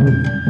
Música